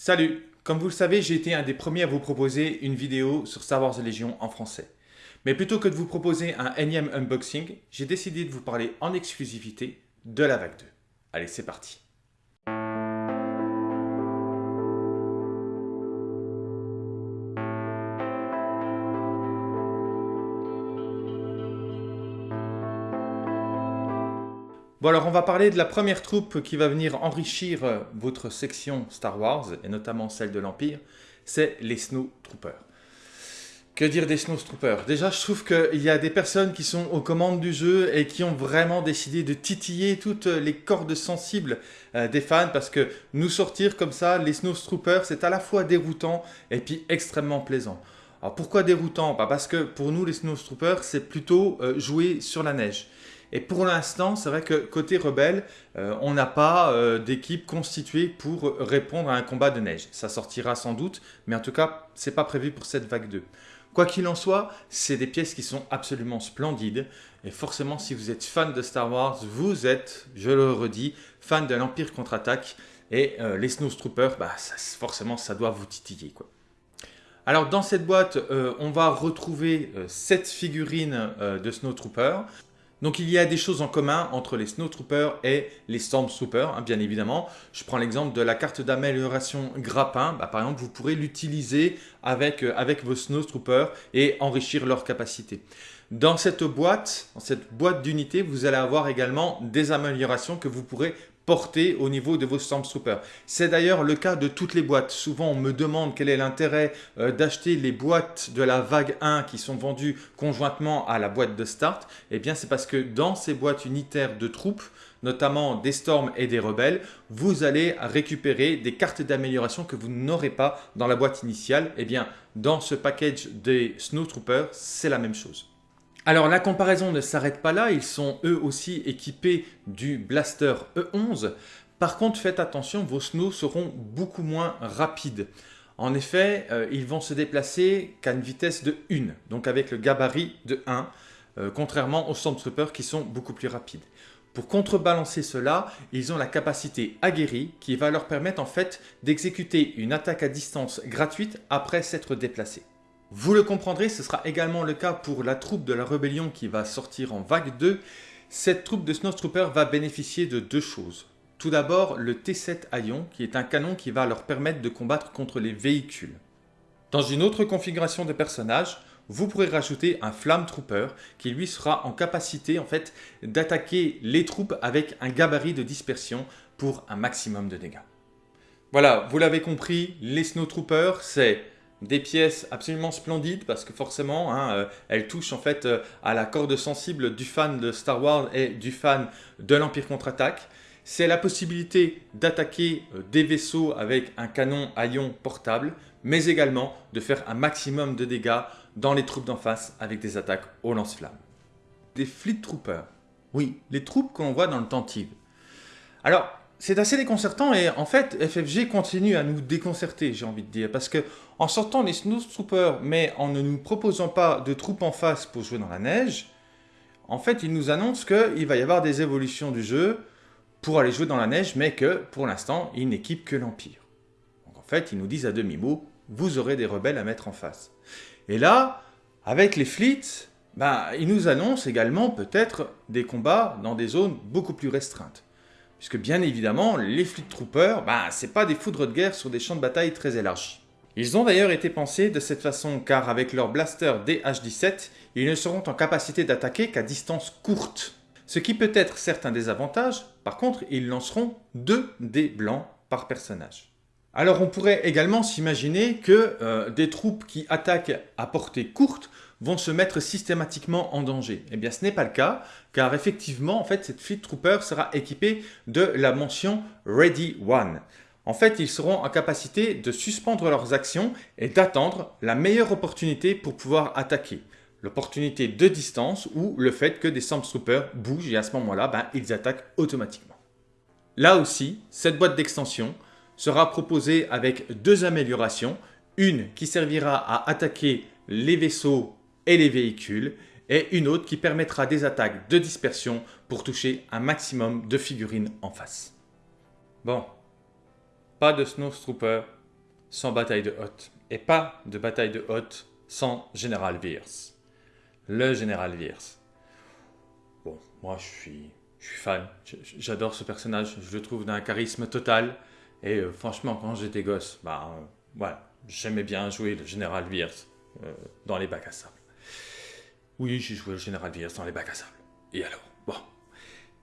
Salut Comme vous le savez, j'ai été un des premiers à vous proposer une vidéo sur Star Wars Légion en français. Mais plutôt que de vous proposer un énième unboxing, j'ai décidé de vous parler en exclusivité de la vague 2. Allez, c'est parti Bon alors on va parler de la première troupe qui va venir enrichir euh, votre section Star Wars, et notamment celle de l'Empire, c'est les Snow Troopers. Que dire des Snow Troopers? Déjà je trouve qu'il y a des personnes qui sont aux commandes du jeu et qui ont vraiment décidé de titiller toutes les cordes sensibles euh, des fans parce que nous sortir comme ça, les Snow Troopers, c'est à la fois déroutant et puis extrêmement plaisant. Alors pourquoi déroutant? Bah, Parce que pour nous les Snow Troopers, c'est plutôt euh, jouer sur la neige. Et pour l'instant, c'est vrai que côté rebelle, euh, on n'a pas euh, d'équipe constituée pour répondre à un combat de neige. Ça sortira sans doute, mais en tout cas, ce n'est pas prévu pour cette vague 2. Quoi qu'il en soit, c'est des pièces qui sont absolument splendides. Et forcément, si vous êtes fan de Star Wars, vous êtes, je le redis, fan de l'Empire contre-attaque. Et euh, les Snowtroopers, bah, forcément, ça doit vous titiller. Alors dans cette boîte, on va retrouver 7 figurines de Snowtroopers. Donc il y a des choses en commun entre les Snowtroopers et les Stormtroopers, hein, bien évidemment. Je prends l'exemple de la carte d'amélioration grappin. Bah, par exemple, vous pourrez l'utiliser avec, euh, avec vos Snowtroopers et enrichir leurs capacités. Dans cette boîte, dans cette boîte d'unité, vous allez avoir également des améliorations que vous pourrez porter au niveau de vos Stormtroopers. C'est d'ailleurs le cas de toutes les boîtes. Souvent, on me demande quel est l'intérêt euh, d'acheter les boîtes de la vague 1 qui sont vendues conjointement à la boîte de start. Eh bien, c'est parce que dans ces boîtes unitaires de troupes, notamment des Storms et des Rebelles, vous allez récupérer des cartes d'amélioration que vous n'aurez pas dans la boîte initiale. Eh bien, dans ce package des Snowtroopers, c'est la même chose. Alors la comparaison ne s'arrête pas là, ils sont eux aussi équipés du Blaster E11. Par contre, faites attention, vos snows seront beaucoup moins rapides. En effet, euh, ils vont se déplacer qu'à une vitesse de 1, donc avec le gabarit de 1, euh, contrairement aux Stormtroopers qui sont beaucoup plus rapides. Pour contrebalancer cela, ils ont la capacité aguerrie qui va leur permettre en fait d'exécuter une attaque à distance gratuite après s'être déplacés. Vous le comprendrez, ce sera également le cas pour la troupe de la rébellion qui va sortir en vague 2. Cette troupe de Snowtroopers va bénéficier de deux choses. Tout d'abord, le T7 Aion, qui est un canon qui va leur permettre de combattre contre les véhicules. Dans une autre configuration de personnage, vous pourrez rajouter un Flamme Trooper qui lui sera en capacité en fait d'attaquer les troupes avec un gabarit de dispersion pour un maximum de dégâts. Voilà, vous l'avez compris, les Snowtroopers, c'est des pièces absolument splendides parce que forcément, hein, euh, elles touchent en fait euh, à la corde sensible du fan de Star Wars et du fan de l'Empire contre-attaque. C'est la possibilité d'attaquer euh, des vaisseaux avec un canon à ion portable, mais également de faire un maximum de dégâts dans les troupes d'en face avec des attaques au lance-flammes. Des Fleet Troopers. Oui, les troupes qu'on voit dans le Tantive. Alors, c'est assez déconcertant et en fait FFG continue à nous déconcerter j'ai envie de dire. Parce que en sortant les Snowtroopers mais en ne nous proposant pas de troupes en face pour jouer dans la neige en fait ils nous annoncent qu'il va y avoir des évolutions du jeu pour aller jouer dans la neige mais que pour l'instant ils n'équipent que l'Empire. Donc en fait ils nous disent à demi-mot vous aurez des rebelles à mettre en face. Et là avec les fleets ben, ils nous annoncent également peut-être des combats dans des zones beaucoup plus restreintes Puisque bien évidemment, les Fleet Troopers, bah, c'est pas des foudres de guerre sur des champs de bataille très élargis. Ils ont d'ailleurs été pensés de cette façon car avec leur blaster DH-17, ils ne seront en capacité d'attaquer qu'à distance courte. Ce qui peut être certes un désavantage, par contre ils lanceront 2 dés blancs par personnage. Alors on pourrait également s'imaginer que euh, des troupes qui attaquent à portée courte vont se mettre systématiquement en danger. Eh bien ce n'est pas le cas, car effectivement en fait cette Fleet Trooper sera équipée de la mention Ready One. En fait, ils seront en capacité de suspendre leurs actions et d'attendre la meilleure opportunité pour pouvoir attaquer. L'opportunité de distance ou le fait que des Stormtroopers bougent et à ce moment-là, ben, ils attaquent automatiquement. Là aussi, cette boîte d'extension sera proposée avec deux améliorations. Une qui servira à attaquer les vaisseaux et les véhicules et une autre qui permettra des attaques de dispersion pour toucher un maximum de figurines en face. Bon, pas de Snowtrooper, sans bataille de Hoth. Et pas de bataille de Hoth sans Général Viers. Le Général Viers. Bon, moi je suis, je suis fan. J'adore ce personnage. Je le trouve d'un charisme total. Et euh, franchement, quand j'étais gosse, bah, euh, voilà, j'aimais bien jouer le Général Viers euh, dans les bacs à sable. Oui, j'ai joué le Général Viers dans les bacs à sable. Et alors Bon.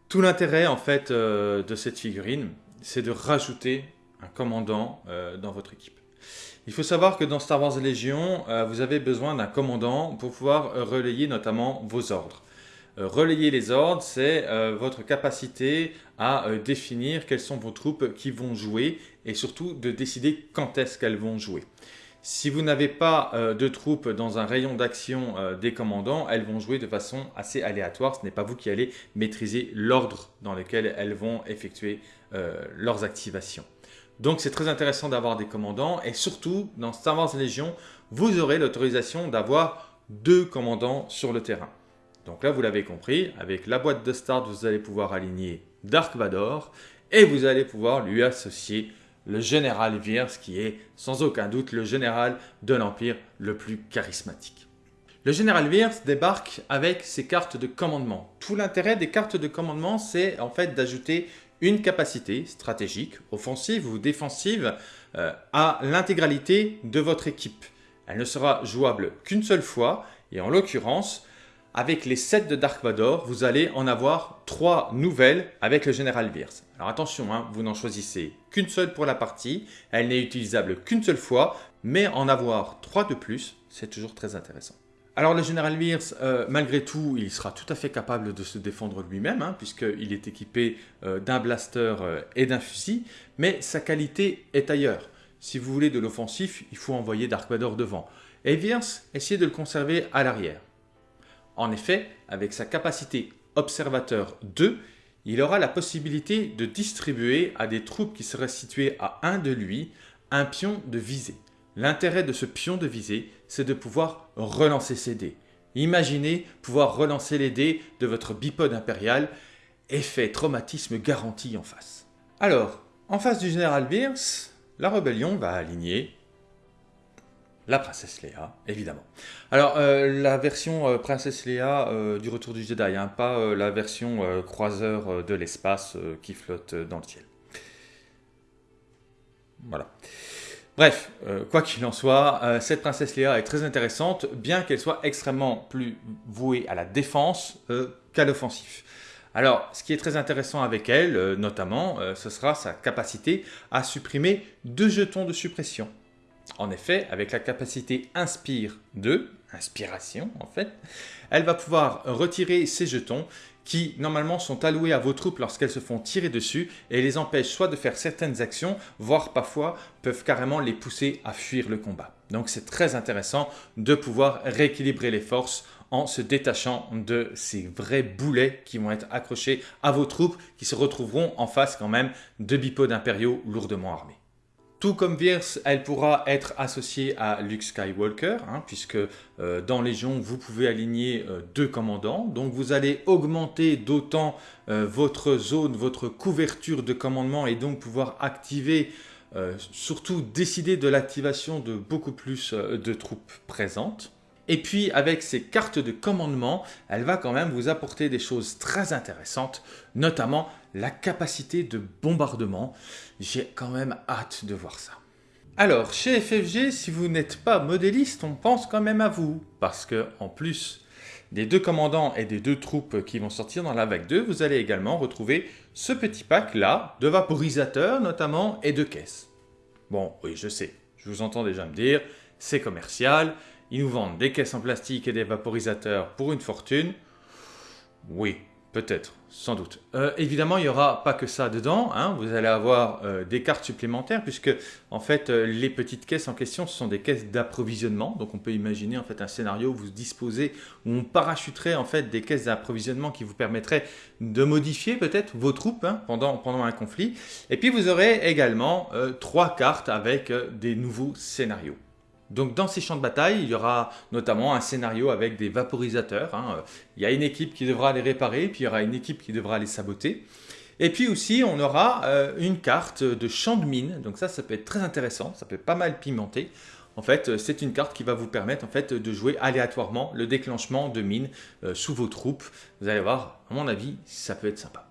Tout l'intérêt, en fait, de cette figurine, c'est de rajouter un commandant dans votre équipe. Il faut savoir que dans Star Wars Légion, vous avez besoin d'un commandant pour pouvoir relayer notamment vos ordres. Euh, relayer les ordres, c'est euh, votre capacité à euh, définir quelles sont vos troupes qui vont jouer et surtout de décider quand est-ce qu'elles vont jouer. Si vous n'avez pas de troupes dans un rayon d'action des commandants, elles vont jouer de façon assez aléatoire. Ce n'est pas vous qui allez maîtriser l'ordre dans lequel elles vont effectuer leurs activations. Donc c'est très intéressant d'avoir des commandants et surtout dans Star Wars Légion, vous aurez l'autorisation d'avoir deux commandants sur le terrain. Donc là, vous l'avez compris, avec la boîte de start, vous allez pouvoir aligner Dark Vador et vous allez pouvoir lui associer le général Viers qui est sans aucun doute le général de l'Empire le plus charismatique. Le général Viers débarque avec ses cartes de commandement. Tout l'intérêt des cartes de commandement, c'est en fait d'ajouter une capacité stratégique, offensive ou défensive euh, à l'intégralité de votre équipe. Elle ne sera jouable qu'une seule fois et en l'occurrence, avec les 7 de Dark Vador, vous allez en avoir 3 nouvelles avec le Général Viers. Alors attention, hein, vous n'en choisissez qu'une seule pour la partie, elle n'est utilisable qu'une seule fois, mais en avoir 3 de plus, c'est toujours très intéressant. Alors le Général Viers, euh, malgré tout, il sera tout à fait capable de se défendre lui-même, hein, puisqu'il est équipé euh, d'un blaster euh, et d'un fusil, mais sa qualité est ailleurs. Si vous voulez de l'offensif, il faut envoyer Dark Vador devant. Et Viers, essayez de le conserver à l'arrière. En effet, avec sa capacité observateur 2, il aura la possibilité de distribuer à des troupes qui seraient situées à 1 de lui un pion de visée. L'intérêt de ce pion de visée, c'est de pouvoir relancer ses dés. Imaginez pouvoir relancer les dés de votre bipode impérial, effet traumatisme garanti en face. Alors, en face du général Beers, la rébellion va aligner la princesse Léa, évidemment. Alors, euh, la version euh, princesse Léa euh, du Retour du Jedi, hein, pas la version croiseur de l'espace qui flotte dans le ciel. Voilà. Bref, quoi qu'il en soit, cette princesse Léa est très intéressante, bien qu'elle soit extrêmement plus vouée à la défense qu'à l'offensif. Alors, ce qui est très intéressant avec elle, notamment, ce sera sa capacité à supprimer deux jetons de suppression. En effet, avec la capacité Inspire 2, inspiration en fait, elle va pouvoir retirer ces jetons qui normalement sont alloués à vos troupes lorsqu'elles se font tirer dessus et les empêchent soit de faire certaines actions, voire parfois peuvent carrément les pousser à fuir le combat. Donc c'est très intéressant de pouvoir rééquilibrer les forces en se détachant de ces vrais boulets qui vont être accrochés à vos troupes qui se retrouveront en face quand même de bipodes impériaux lourdement armés. Tout comme Viers, elle pourra être associée à Luke Skywalker, hein, puisque euh, dans Légion, vous pouvez aligner euh, deux commandants. Donc vous allez augmenter d'autant euh, votre zone, votre couverture de commandement et donc pouvoir activer, surtout décider de l'activation de beaucoup plus de troupes présentes. Et puis avec ces cartes de commandement, elle va quand même vous apporter des choses très intéressantes, notamment la capacité de bombardement. J'ai quand même hâte de voir ça. Alors, chez FFG, si vous n'êtes pas modéliste, on pense quand même à vous. Parce que, en plus des deux commandants et des deux troupes qui vont sortir dans la vague 2, vous allez également retrouver ce petit pack-là, de vaporisateurs notamment, et de caisses. Bon, oui, je sais, je vous entends déjà me dire, c'est commercial, ils nous vendent des caisses en plastique et des vaporisateurs pour une fortune. Oui, Peut-être, sans doute. Euh, évidemment, il n'y aura pas que ça dedans. Hein. Vous allez avoir euh, des cartes supplémentaires puisque, en fait, euh, les petites caisses en question, sont des caisses d'approvisionnement. Donc, on peut imaginer en fait un scénario où vous disposez, où on parachuterait en fait des caisses d'approvisionnement qui vous permettraient de modifier peut-être vos troupes hein, pendant un conflit. Et puis, vous aurez également trois cartes avec des nouveaux scénarios. Donc dans ces champs de bataille, il y aura notamment un scénario avec des vaporisateurs. Hein. Il y a une équipe qui devra les réparer, puis il y aura une équipe qui devra les saboter. Et puis aussi, on aura une carte de champ de mine. Donc ça, ça peut être très intéressant, ça peut pas mal pimenté. En fait, c'est une carte qui va vous permettre en fait, de jouer aléatoirement le déclenchement de mines sous vos troupes. Vous allez voir, à mon avis, ça peut être sympa.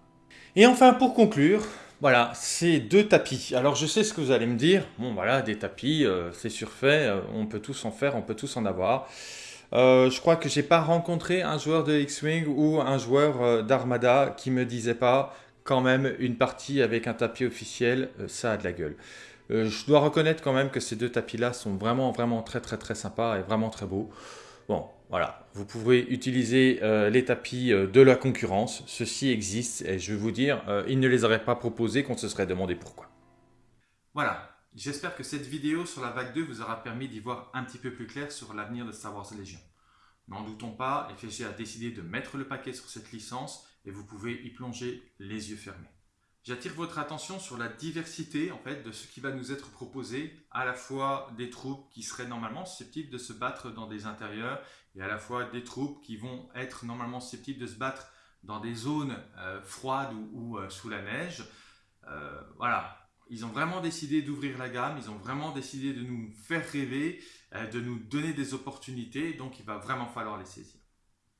Et enfin, pour conclure, voilà, ces deux tapis. Alors je sais ce que vous allez me dire. Bon voilà, des tapis, euh, c'est surfait, euh, on peut tous en faire, on peut tous en avoir. Euh, je crois que j'ai pas rencontré un joueur de X-Wing ou un joueur d'Armada qui me disait pas quand même une partie avec un tapis officiel, ça a de la gueule. je dois reconnaître quand même que ces deux tapis-là sont vraiment vraiment très très très sympas et vraiment très beaux. Bon, voilà, vous pouvez utiliser euh, les tapis euh, de la concurrence, ceux-ci existent et je vais vous dire, euh, ils ne les auraient pas proposés qu'on se serait demandé pourquoi. Voilà, j'espère que cette vidéo sur la vague 2 vous aura permis d'y voir un petit peu plus clair sur l'avenir de Star Wars Légion. N'en doutons pas, FSG a décidé de mettre le paquet sur cette licence et vous pouvez y plonger les yeux fermés. J'attire votre attention sur la diversité en fait, de ce qui va nous être proposé, à la fois des troupes qui seraient normalement susceptibles de se battre dans des intérieurs et à la fois des troupes qui vont être normalement susceptibles de se battre dans des zones euh, froides ou, euh, sous la neige. Euh, voilà, ils ont vraiment décidé d'ouvrir la gamme, ils ont vraiment décidé de nous faire rêver, de nous donner des opportunités, donc il va vraiment falloir les saisir.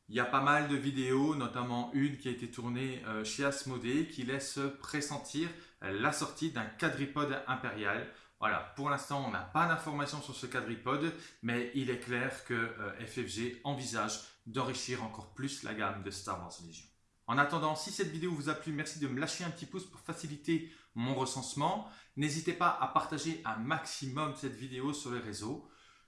Il y a pas mal de vidéos, notamment une qui a été tournée euh, chez Asmodée, qui laisse pressentir euh, la sortie d'un quadripode impérial. Voilà, pour l'instant, on n'a pas d'informations sur ce quadripode, mais il est clair que euh, FFG envisage d'enrichir encore plus la gamme de Star Wars Legion. En attendant, si cette vidéo vous a plu, merci de me lâcher un petit pouce pour faciliter mon recensement. N'hésitez pas à partager un maximum cette vidéo sur les réseaux.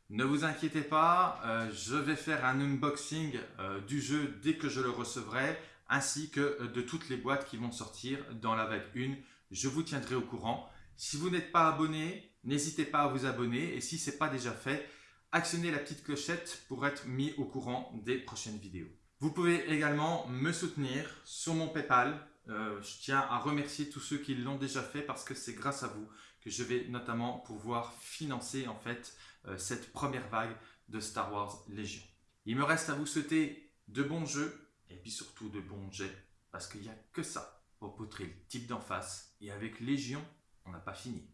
Ne vous inquiétez pas, euh, je vais faire un unboxing euh, du jeu dès que je le recevrai, ainsi que euh, de toutes les boîtes qui vont sortir dans la vague 1. Je vous tiendrai au courant. Si vous n'êtes pas abonné, n'hésitez pas à vous abonner. Et si ce n'est pas déjà fait, actionnez la petite clochette pour être mis au courant des prochaines vidéos. Vous pouvez également me soutenir sur mon Paypal. je tiens à remercier tous ceux qui l'ont déjà fait parce que c'est grâce à vous je vais notamment pouvoir financer en fait euh, cette première vague de Star Wars Légion. Il me reste à vous souhaiter de bons jeux et puis surtout de bons jets parce qu'il n'y a que ça au le type d'en face et avec Légion, on n'a pas fini.